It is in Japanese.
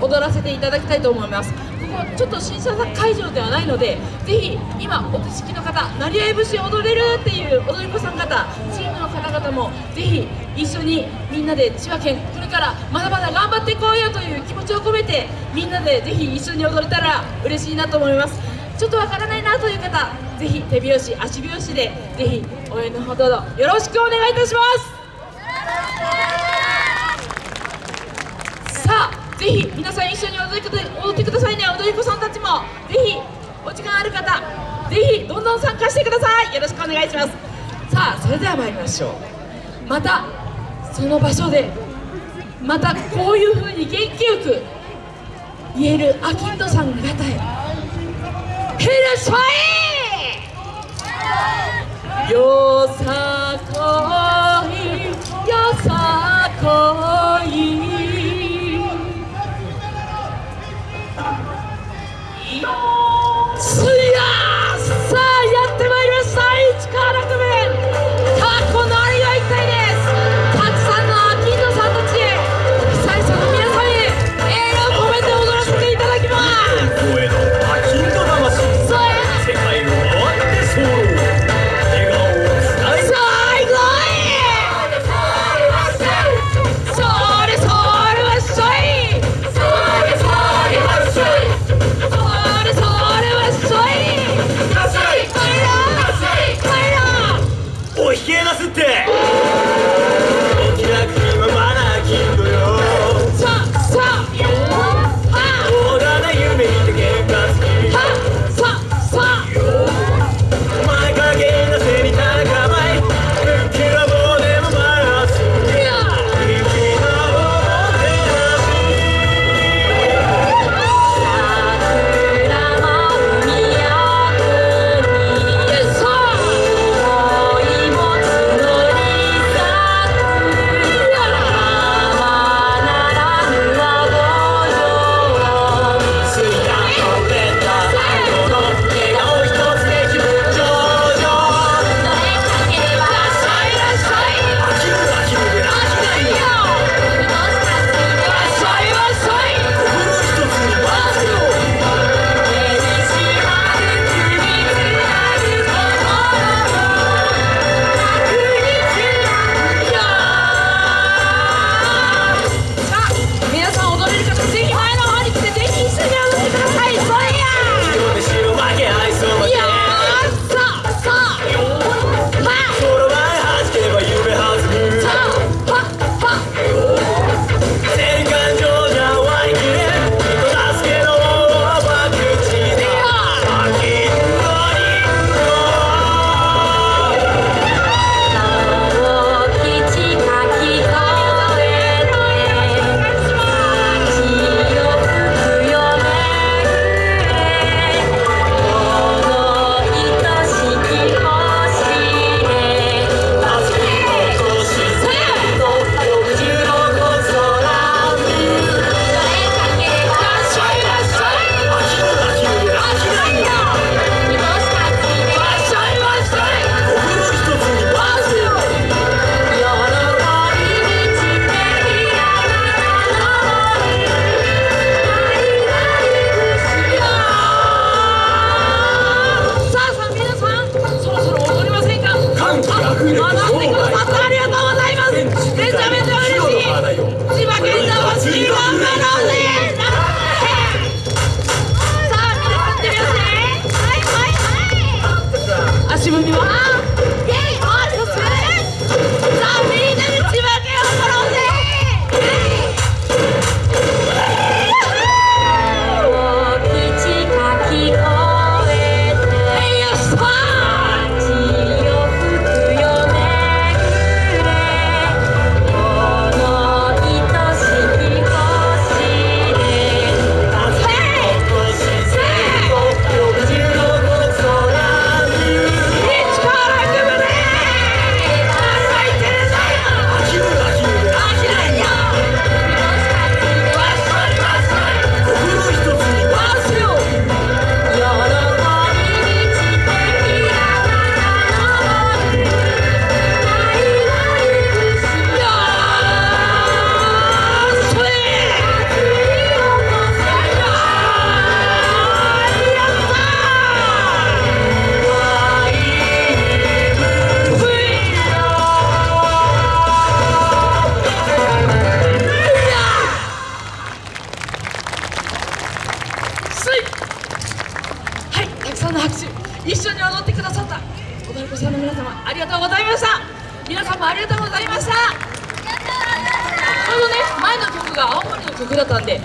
踊らせていただきたいと思います。ここちょっと審査会場ではないのでぜひ今お手式の方成合節踊れるっていう踊り子さん方チームの方々もぜひ一緒にみんなで千葉県これからまだまだ頑張っていこうよという気持ちを込めてみんなでぜひ一緒に踊れたら嬉しいなと思います。ちょっとわからないなという方ぜひ手拍子足拍子でぜひ応援のほどよろしくお願いいたします。さあぜひ皆さん一緒に踊り踊ってくださいね。踊り子さんたちも。ぜひお時間ある方ぜひどんどん参加してください。よろしくお願いします。さあそれでは参りましょう。またその場所でまたこういう風に元気よく言えるアキンドさん方へ。ヘルシファイよさす踊ってくださった。踊り子さんの皆様ありがとうございました。皆さんもありがとうございました。ちょうどね前の曲が青森の曲だったんで